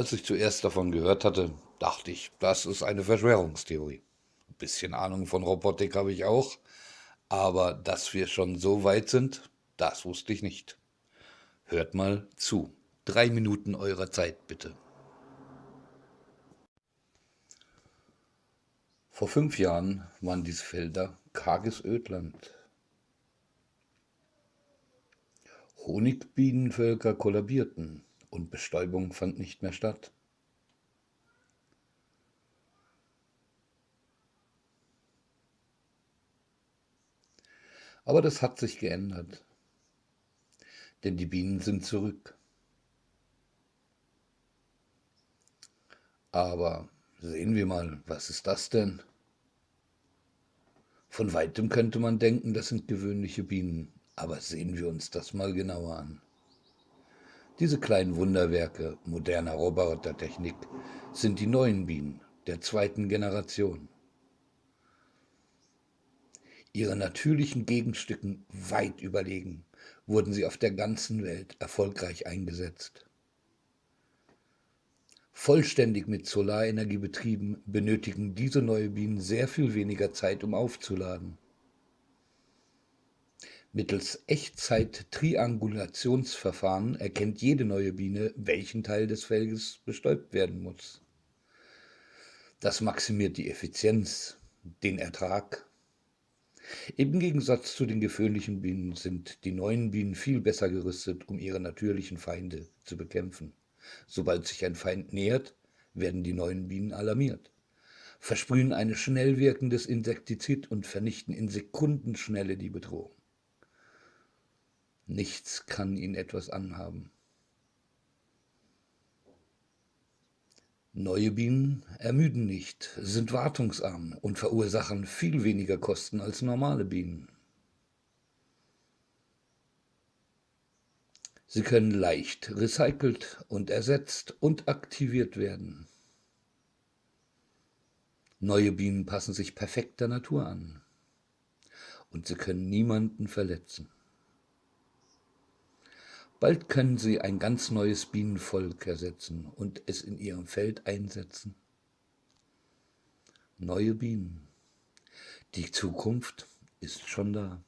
Als ich zuerst davon gehört hatte, dachte ich, das ist eine Verschwörungstheorie. Ein bisschen Ahnung von Robotik habe ich auch, aber dass wir schon so weit sind, das wusste ich nicht. Hört mal zu. Drei Minuten eurer Zeit bitte. Vor fünf Jahren waren diese Felder karges Ödland. Honigbienenvölker kollabierten und Bestäubung fand nicht mehr statt. Aber das hat sich geändert, denn die Bienen sind zurück. Aber sehen wir mal, was ist das denn? Von weitem könnte man denken, das sind gewöhnliche Bienen, aber sehen wir uns das mal genauer an. Diese kleinen Wunderwerke moderner Robotertechnik sind die neuen Bienen der zweiten Generation. Ihre natürlichen Gegenstücken weit überlegen, wurden sie auf der ganzen Welt erfolgreich eingesetzt. Vollständig mit Solarenergie betrieben, benötigen diese neue Bienen sehr viel weniger Zeit, um aufzuladen. Mittels Echtzeit-Triangulationsverfahren erkennt jede neue Biene, welchen Teil des Felges bestäubt werden muss. Das maximiert die Effizienz, den Ertrag. Im Gegensatz zu den gewöhnlichen Bienen sind die neuen Bienen viel besser gerüstet, um ihre natürlichen Feinde zu bekämpfen. Sobald sich ein Feind nähert, werden die neuen Bienen alarmiert, versprühen ein schnell wirkendes Insektizid und vernichten in Sekundenschnelle die Bedrohung. Nichts kann ihn etwas anhaben. Neue Bienen ermüden nicht, sind wartungsarm und verursachen viel weniger Kosten als normale Bienen. Sie können leicht recycelt und ersetzt und aktiviert werden. Neue Bienen passen sich perfekt der Natur an und sie können niemanden verletzen. Bald können sie ein ganz neues Bienenvolk ersetzen und es in ihrem Feld einsetzen. Neue Bienen. Die Zukunft ist schon da.